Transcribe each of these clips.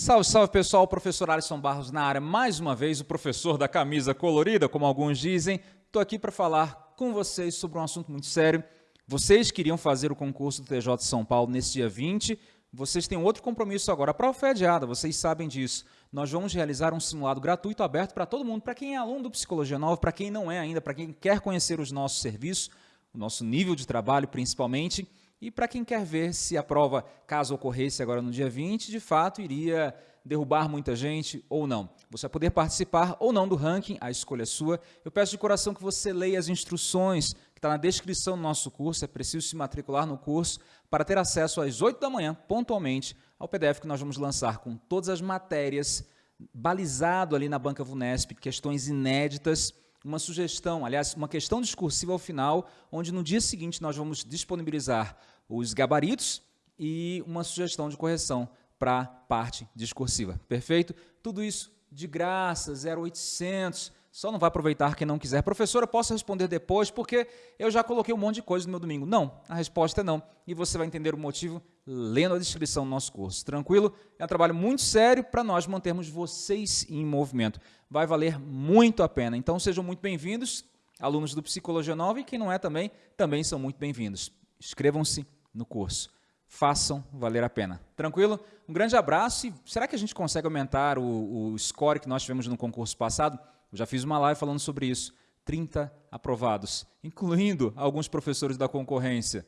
Salve, salve pessoal, professor Alisson Barros na área, mais uma vez o professor da camisa colorida, como alguns dizem. Estou aqui para falar com vocês sobre um assunto muito sério. Vocês queriam fazer o concurso do TJ de São Paulo nesse dia 20, vocês têm outro compromisso agora, a prova foi adiada, vocês sabem disso. Nós vamos realizar um simulado gratuito aberto para todo mundo, para quem é aluno do Psicologia Nova, para quem não é ainda, para quem quer conhecer os nossos serviços, o nosso nível de trabalho principalmente, e para quem quer ver se a prova, caso ocorresse agora no dia 20, de fato iria derrubar muita gente ou não. Você vai poder participar ou não do ranking, a escolha é sua. Eu peço de coração que você leia as instruções que está na descrição do nosso curso, é preciso se matricular no curso para ter acesso às 8 da manhã, pontualmente, ao PDF que nós vamos lançar com todas as matérias, balizado ali na banca VUNESP, questões inéditas, uma sugestão, aliás, uma questão discursiva ao final, onde no dia seguinte nós vamos disponibilizar os gabaritos e uma sugestão de correção para a parte discursiva. Perfeito? Tudo isso de graça, 0800, só não vai aproveitar quem não quiser. Professora, posso responder depois, porque eu já coloquei um monte de coisa no meu domingo. Não, a resposta é não. E você vai entender o motivo lendo a descrição do nosso curso. Tranquilo? É um trabalho muito sério para nós mantermos vocês em movimento. Vai valer muito a pena. Então, sejam muito bem-vindos, alunos do Psicologia Nova, e quem não é também, também são muito bem-vindos. Inscrevam-se no curso. Façam valer a pena. Tranquilo? Um grande abraço e será que a gente consegue aumentar o, o score que nós tivemos no concurso passado? Eu já fiz uma live falando sobre isso. 30 aprovados, incluindo alguns professores da concorrência.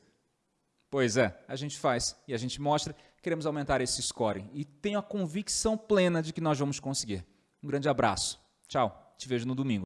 Pois é, a gente faz e a gente mostra, queremos aumentar esse score e tenho a convicção plena de que nós vamos conseguir. Um grande abraço. Tchau, te vejo no domingo.